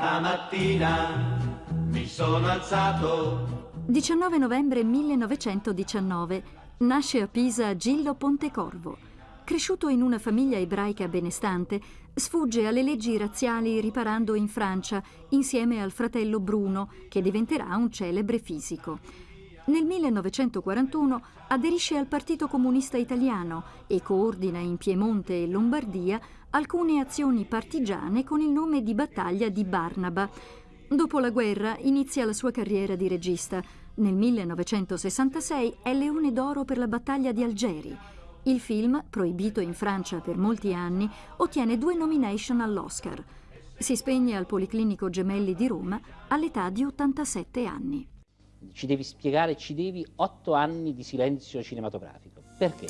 Stamattina mi sono alzato. 19 novembre 1919 nasce a Pisa Gillo Pontecorvo. Cresciuto in una famiglia ebraica benestante, sfugge alle leggi razziali riparando in Francia insieme al fratello Bruno, che diventerà un celebre fisico. Nel 1941 aderisce al Partito Comunista Italiano e coordina in Piemonte e Lombardia alcune azioni partigiane con il nome di Battaglia di Barnaba. Dopo la guerra inizia la sua carriera di regista. Nel 1966 è Leone d'Oro per la battaglia di Algeri. Il film, proibito in Francia per molti anni, ottiene due nomination all'Oscar. Si spegne al Policlinico Gemelli di Roma all'età di 87 anni. Ci devi spiegare, ci devi otto anni di silenzio cinematografico. Perché?